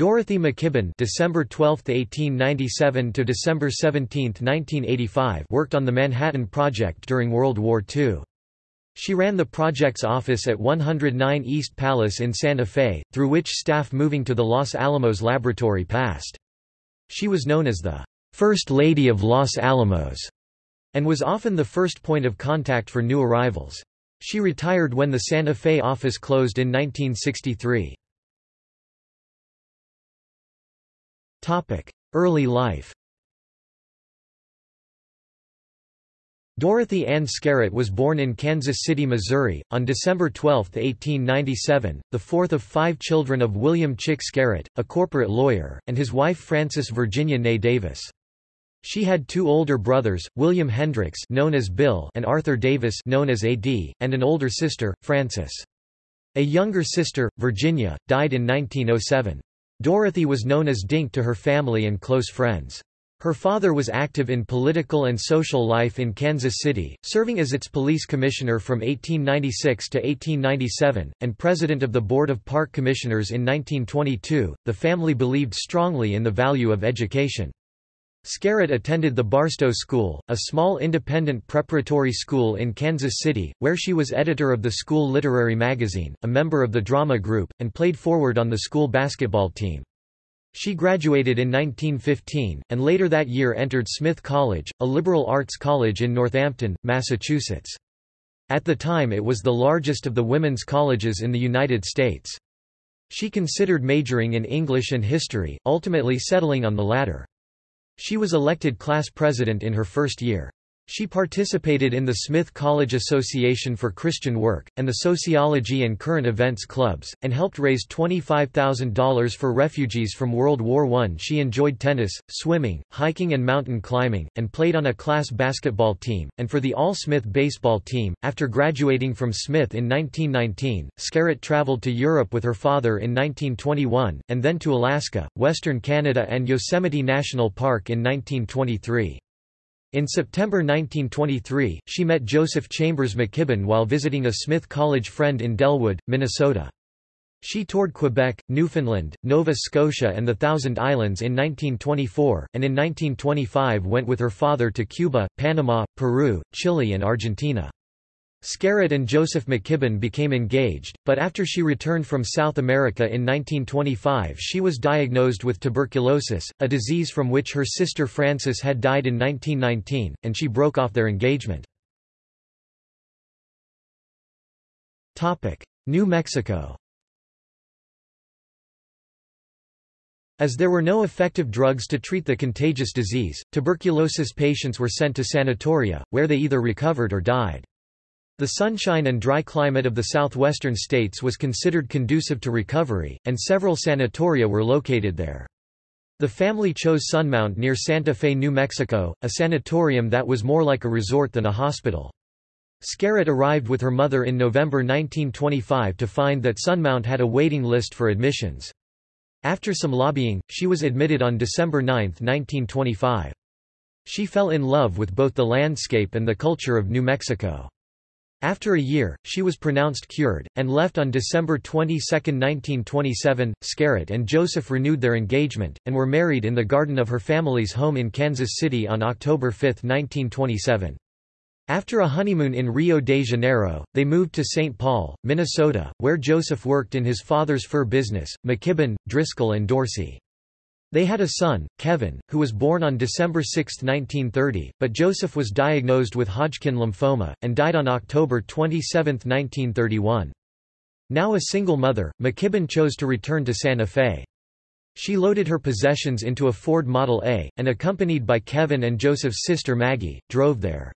Dorothy McKibben December 12, 1897 to December 17, 1985 worked on the Manhattan Project during World War II. She ran the project's office at 109 East Palace in Santa Fe, through which staff moving to the Los Alamos laboratory passed. She was known as the First Lady of Los Alamos and was often the first point of contact for new arrivals. She retired when the Santa Fe office closed in 1963. Early life Dorothy Ann Scarritt was born in Kansas City, Missouri, on December 12, 1897, the fourth of five children of William Chick Scarritt, a corporate lawyer, and his wife Frances Virginia Ney Davis. She had two older brothers, William Hendricks known as Bill and Arthur Davis known as AD, and an older sister, Frances. A younger sister, Virginia, died in 1907. Dorothy was known as Dink to her family and close friends. Her father was active in political and social life in Kansas City, serving as its police commissioner from 1896 to 1897, and president of the Board of Park Commissioners in 1922. The family believed strongly in the value of education. Scarritt attended the Barstow School, a small independent preparatory school in Kansas City, where she was editor of the school literary magazine, a member of the drama group, and played forward on the school basketball team. She graduated in 1915, and later that year entered Smith College, a liberal arts college in Northampton, Massachusetts. At the time it was the largest of the women's colleges in the United States. She considered majoring in English and history, ultimately settling on the latter. She was elected class president in her first year. She participated in the Smith College Association for Christian Work, and the Sociology and Current Events Clubs, and helped raise $25,000 for refugees from World War I. She enjoyed tennis, swimming, hiking, and mountain climbing, and played on a class basketball team, and for the All Smith baseball team. After graduating from Smith in 1919, Scarritt traveled to Europe with her father in 1921, and then to Alaska, Western Canada, and Yosemite National Park in 1923. In September 1923, she met Joseph Chambers McKibben while visiting a Smith College friend in Dellwood, Minnesota. She toured Quebec, Newfoundland, Nova Scotia and the Thousand Islands in 1924, and in 1925 went with her father to Cuba, Panama, Peru, Chile and Argentina. Scarritt and Joseph McKibben became engaged, but after she returned from South America in 1925 she was diagnosed with tuberculosis, a disease from which her sister Frances had died in 1919, and she broke off their engagement. New Mexico As there were no effective drugs to treat the contagious disease, tuberculosis patients were sent to sanatoria, where they either recovered or died. The sunshine and dry climate of the southwestern states was considered conducive to recovery, and several sanatoria were located there. The family chose Sunmount near Santa Fe, New Mexico, a sanatorium that was more like a resort than a hospital. Scarritt arrived with her mother in November 1925 to find that Sunmount had a waiting list for admissions. After some lobbying, she was admitted on December 9, 1925. She fell in love with both the landscape and the culture of New Mexico. After a year, she was pronounced cured, and left on December 22, 1927. Scarritt and Joseph renewed their engagement, and were married in the garden of her family's home in Kansas City on October 5, 1927. After a honeymoon in Rio de Janeiro, they moved to St. Paul, Minnesota, where Joseph worked in his father's fur business, McKibben, Driscoll and Dorsey. They had a son, Kevin, who was born on December 6, 1930, but Joseph was diagnosed with Hodgkin lymphoma, and died on October 27, 1931. Now a single mother, McKibben chose to return to Santa Fe. She loaded her possessions into a Ford Model A, and accompanied by Kevin and Joseph's sister Maggie, drove there.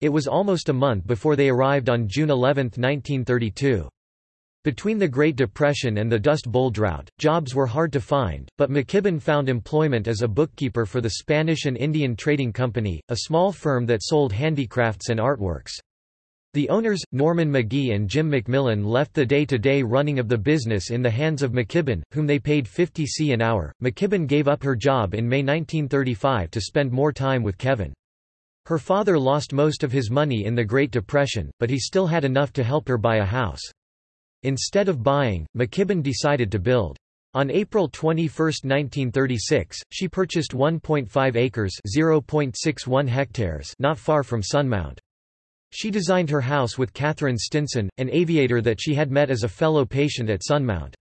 It was almost a month before they arrived on June 11, 1932. Between the Great Depression and the Dust Bowl drought, jobs were hard to find, but McKibben found employment as a bookkeeper for the Spanish and Indian Trading Company, a small firm that sold handicrafts and artworks. The owners, Norman McGee and Jim McMillan left the day-to-day -day running of the business in the hands of McKibben, whom they paid 50 c an hour. McKibben gave up her job in May 1935 to spend more time with Kevin. Her father lost most of his money in the Great Depression, but he still had enough to help her buy a house. Instead of buying, McKibben decided to build. On April 21, 1936, she purchased 1.5 acres (0.61 hectares) not far from Sunmount. She designed her house with Katherine Stinson, an aviator that she had met as a fellow patient at Sunmount.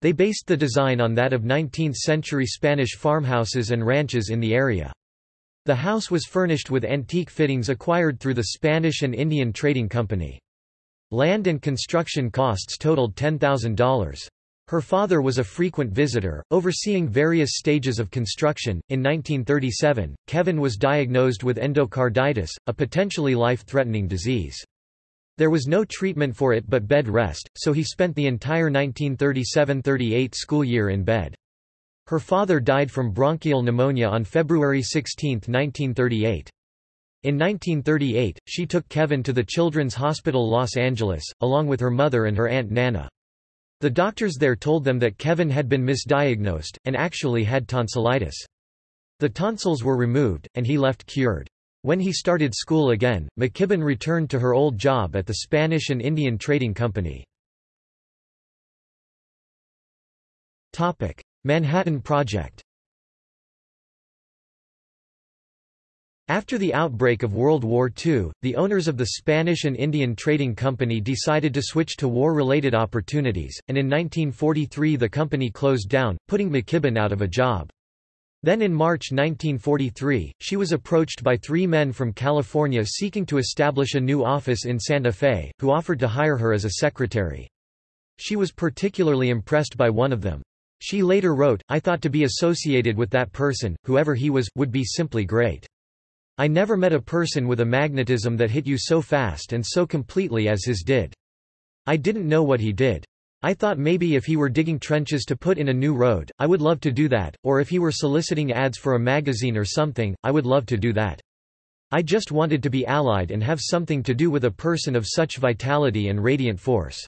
They based the design on that of 19th-century Spanish farmhouses and ranches in the area. The house was furnished with antique fittings acquired through the Spanish and Indian Trading Company. Land and construction costs totaled $10,000. Her father was a frequent visitor, overseeing various stages of construction. In 1937, Kevin was diagnosed with endocarditis, a potentially life threatening disease. There was no treatment for it but bed rest, so he spent the entire 1937 38 school year in bed. Her father died from bronchial pneumonia on February 16, 1938. In 1938, she took Kevin to the Children's Hospital Los Angeles, along with her mother and her Aunt Nana. The doctors there told them that Kevin had been misdiagnosed, and actually had tonsillitis. The tonsils were removed, and he left cured. When he started school again, McKibben returned to her old job at the Spanish and Indian Trading Company. Manhattan Project After the outbreak of World War II, the owners of the Spanish and Indian Trading Company decided to switch to war-related opportunities, and in 1943 the company closed down, putting McKibben out of a job. Then in March 1943, she was approached by three men from California seeking to establish a new office in Santa Fe, who offered to hire her as a secretary. She was particularly impressed by one of them. She later wrote, I thought to be associated with that person, whoever he was, would be simply great. I never met a person with a magnetism that hit you so fast and so completely as his did. I didn't know what he did. I thought maybe if he were digging trenches to put in a new road, I would love to do that, or if he were soliciting ads for a magazine or something, I would love to do that. I just wanted to be allied and have something to do with a person of such vitality and radiant force.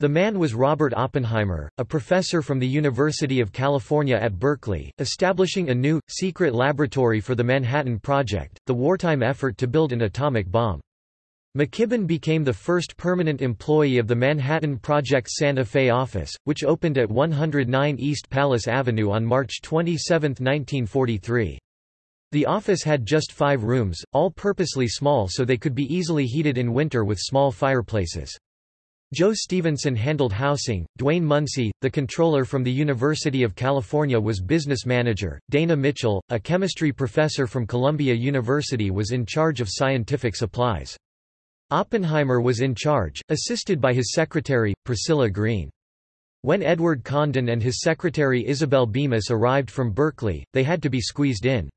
The man was Robert Oppenheimer, a professor from the University of California at Berkeley, establishing a new, secret laboratory for the Manhattan Project, the wartime effort to build an atomic bomb. McKibben became the first permanent employee of the Manhattan Project Santa Fe office, which opened at 109 East Palace Avenue on March 27, 1943. The office had just five rooms, all purposely small so they could be easily heated in winter with small fireplaces. Joe Stevenson handled housing, Dwayne Munsey, the controller from the University of California was business manager, Dana Mitchell, a chemistry professor from Columbia University was in charge of scientific supplies. Oppenheimer was in charge, assisted by his secretary, Priscilla Greene. When Edward Condon and his secretary Isabel Bemis arrived from Berkeley, they had to be squeezed in.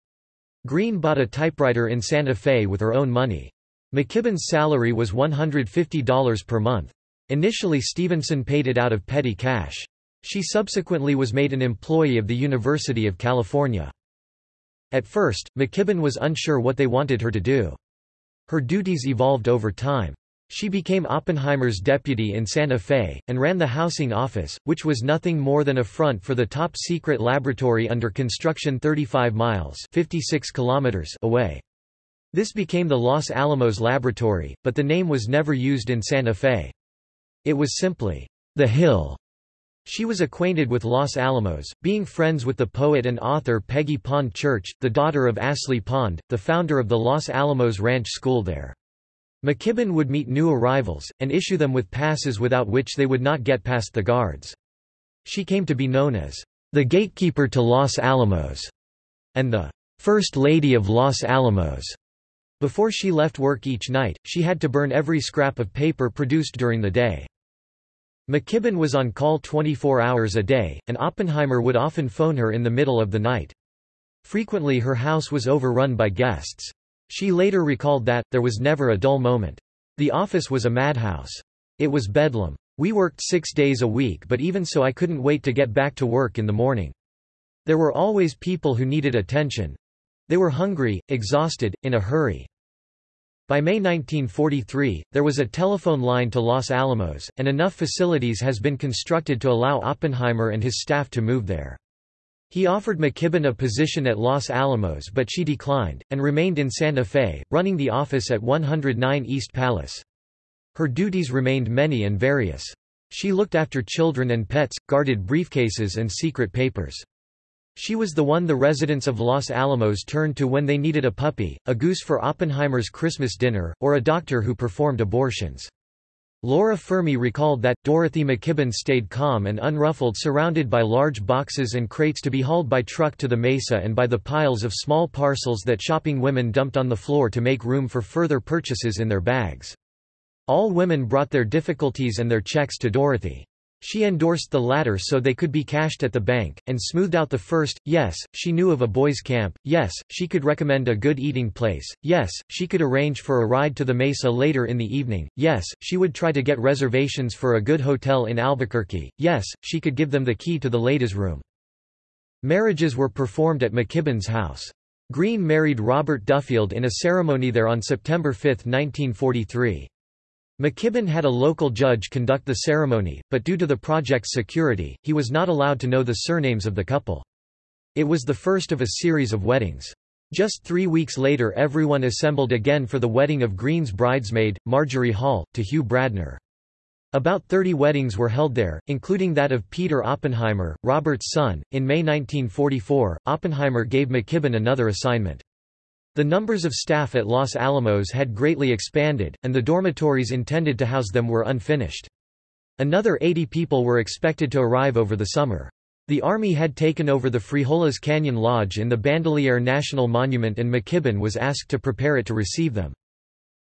Greene bought a typewriter in Santa Fe with her own money. McKibben's salary was $150 per month. Initially Stevenson paid it out of petty cash. She subsequently was made an employee of the University of California. At first, McKibben was unsure what they wanted her to do. Her duties evolved over time. She became Oppenheimer's deputy in Santa Fe, and ran the housing office, which was nothing more than a front for the top-secret laboratory under construction 35 miles 56 kilometers away. This became the Los Alamos Laboratory, but the name was never used in Santa Fe. It was simply, The Hill. She was acquainted with Los Alamos, being friends with the poet and author Peggy Pond Church, the daughter of Ashley Pond, the founder of the Los Alamos Ranch School there. McKibben would meet new arrivals, and issue them with passes without which they would not get past the guards. She came to be known as the gatekeeper to Los Alamos, and the First Lady of Los Alamos. Before she left work each night, she had to burn every scrap of paper produced during the day. McKibben was on call 24 hours a day, and Oppenheimer would often phone her in the middle of the night. Frequently her house was overrun by guests. She later recalled that, there was never a dull moment. The office was a madhouse. It was bedlam. We worked six days a week but even so I couldn't wait to get back to work in the morning. There were always people who needed attention. They were hungry, exhausted, in a hurry. By May 1943, there was a telephone line to Los Alamos, and enough facilities has been constructed to allow Oppenheimer and his staff to move there. He offered McKibben a position at Los Alamos but she declined, and remained in Santa Fe, running the office at 109 East Palace. Her duties remained many and various. She looked after children and pets, guarded briefcases and secret papers. She was the one the residents of Los Alamos turned to when they needed a puppy, a goose for Oppenheimer's Christmas dinner, or a doctor who performed abortions. Laura Fermi recalled that, Dorothy McKibben stayed calm and unruffled surrounded by large boxes and crates to be hauled by truck to the mesa and by the piles of small parcels that shopping women dumped on the floor to make room for further purchases in their bags. All women brought their difficulties and their checks to Dorothy. She endorsed the latter so they could be cashed at the bank, and smoothed out the first. Yes, she knew of a boys' camp, yes, she could recommend a good eating place, yes, she could arrange for a ride to the mesa later in the evening, yes, she would try to get reservations for a good hotel in Albuquerque, yes, she could give them the key to the ladies' room. Marriages were performed at McKibben's house. Greene married Robert Duffield in a ceremony there on September 5, 1943. McKibben had a local judge conduct the ceremony, but due to the project's security, he was not allowed to know the surnames of the couple. It was the first of a series of weddings. Just three weeks later everyone assembled again for the wedding of Greene's bridesmaid, Marjorie Hall, to Hugh Bradner. About 30 weddings were held there, including that of Peter Oppenheimer, Robert's son. In May 1944, Oppenheimer gave McKibben another assignment. The numbers of staff at Los Alamos had greatly expanded, and the dormitories intended to house them were unfinished. Another 80 people were expected to arrive over the summer. The Army had taken over the Frijoles Canyon Lodge in the Bandelier National Monument and McKibben was asked to prepare it to receive them.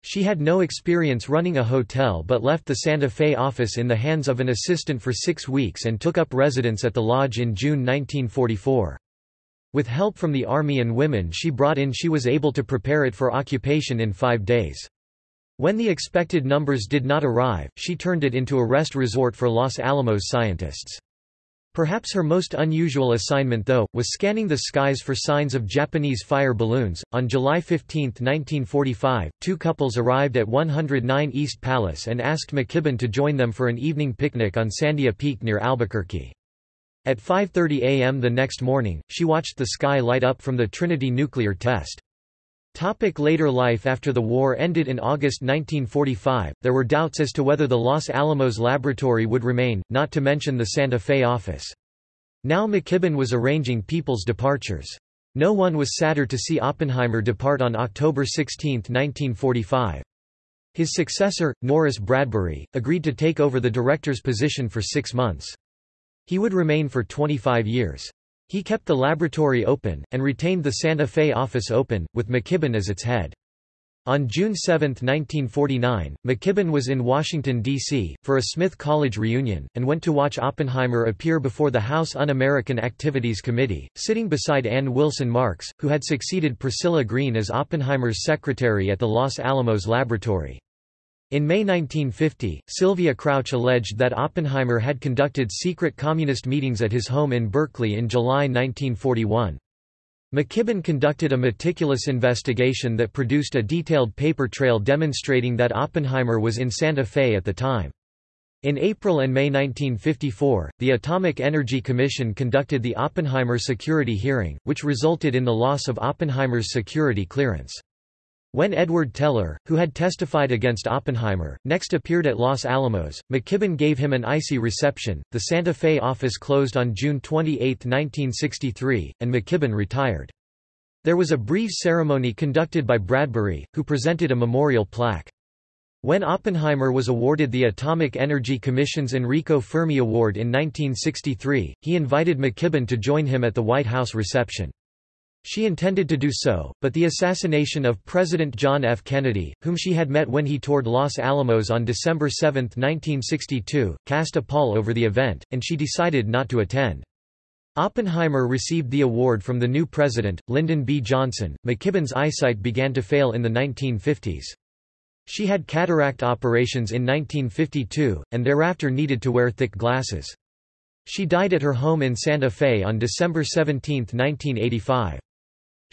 She had no experience running a hotel but left the Santa Fe office in the hands of an assistant for six weeks and took up residence at the lodge in June 1944. With help from the army and women she brought in she was able to prepare it for occupation in five days. When the expected numbers did not arrive, she turned it into a rest resort for Los Alamos scientists. Perhaps her most unusual assignment though, was scanning the skies for signs of Japanese fire balloons. On July 15, 1945, two couples arrived at 109 East Palace and asked McKibben to join them for an evening picnic on Sandia Peak near Albuquerque. At 5.30 am the next morning, she watched the sky light up from the Trinity nuclear test. Topic later life After the war ended in August 1945, there were doubts as to whether the Los Alamos laboratory would remain, not to mention the Santa Fe office. Now McKibben was arranging people's departures. No one was sadder to see Oppenheimer depart on October 16, 1945. His successor, Norris Bradbury, agreed to take over the director's position for six months. He would remain for 25 years. He kept the laboratory open, and retained the Santa Fe office open, with McKibben as its head. On June 7, 1949, McKibben was in Washington, D.C., for a Smith College reunion, and went to watch Oppenheimer appear before the House Un-American Activities Committee, sitting beside Ann Wilson Marks, who had succeeded Priscilla Greene as Oppenheimer's secretary at the Los Alamos Laboratory. In May 1950, Sylvia Crouch alleged that Oppenheimer had conducted secret communist meetings at his home in Berkeley in July 1941. McKibben conducted a meticulous investigation that produced a detailed paper trail demonstrating that Oppenheimer was in Santa Fe at the time. In April and May 1954, the Atomic Energy Commission conducted the Oppenheimer security hearing, which resulted in the loss of Oppenheimer's security clearance. When Edward Teller, who had testified against Oppenheimer, next appeared at Los Alamos, McKibben gave him an icy reception. The Santa Fe office closed on June 28, 1963, and McKibben retired. There was a brief ceremony conducted by Bradbury, who presented a memorial plaque. When Oppenheimer was awarded the Atomic Energy Commission's Enrico Fermi Award in 1963, he invited McKibben to join him at the White House reception. She intended to do so, but the assassination of President John F. Kennedy, whom she had met when he toured Los Alamos on December 7, 1962, cast a pall over the event, and she decided not to attend. Oppenheimer received the award from the new president, Lyndon B. Johnson. McKibben's eyesight began to fail in the 1950s. She had cataract operations in 1952, and thereafter needed to wear thick glasses. She died at her home in Santa Fe on December 17, 1985.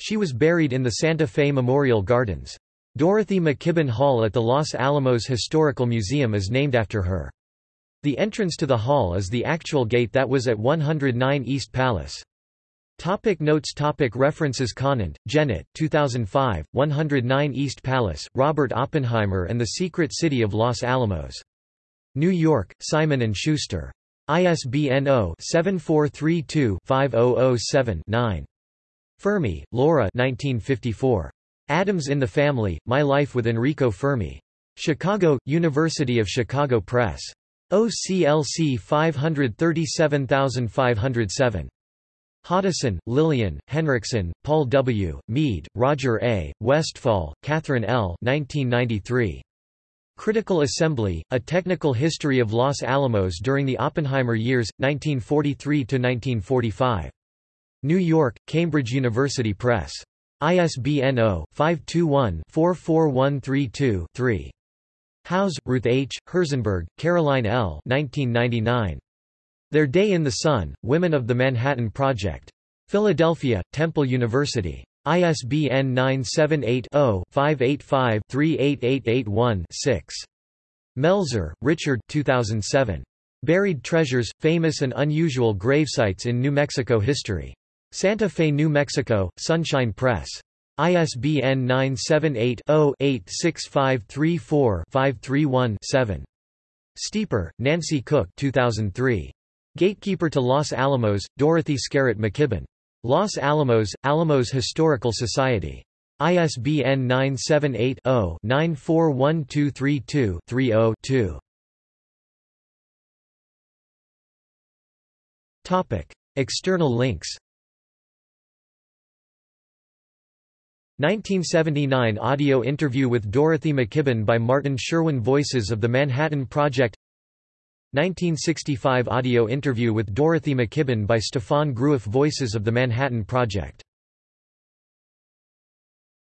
She was buried in the Santa Fe Memorial Gardens. Dorothy McKibben Hall at the Los Alamos Historical Museum is named after her. The entrance to the hall is the actual gate that was at 109 East Palace. Topic notes topic References Conant, Janet 2005, 109 East Palace, Robert Oppenheimer and the Secret City of Los Alamos. New York, Simon & Schuster. ISBN 0-7432-5007-9. Fermi, Laura 1954. Atoms in the Family, My Life with Enrico Fermi. Chicago, University of Chicago Press. OCLC 537507. Hoddeson, Lillian, Henriksen, Paul W., Mead, Roger A., Westfall, Catherine L. 1993. Critical Assembly, A Technical History of Los Alamos During the Oppenheimer Years, 1943–1945. New York, Cambridge University Press. ISBN 0-521-44132-3. Howes, Ruth H., Herzenberg, Caroline L. 1999. Their Day in the Sun, Women of the Manhattan Project. Philadelphia, Temple University. ISBN 978-0-585-38881-6. Melzer, Richard 2007. Buried Treasures, Famous and Unusual Gravesites in New Mexico History. Santa Fe, New Mexico, Sunstone Press. ISBN 978-0-86534-531-7. Steeper, Nancy Cook 2003. Gatekeeper to Los Alamos, Dorothy Scarritt McKibben. Los Alamos, Alamos Historical Society. ISBN 978 0 941232 30 2. External links 1979 audio interview with Dorothy McKibben by Martin Sherwin Voices of the Manhattan Project. 1965 audio interview with Dorothy McKibben by Stefan Groueff Voices of the Manhattan Project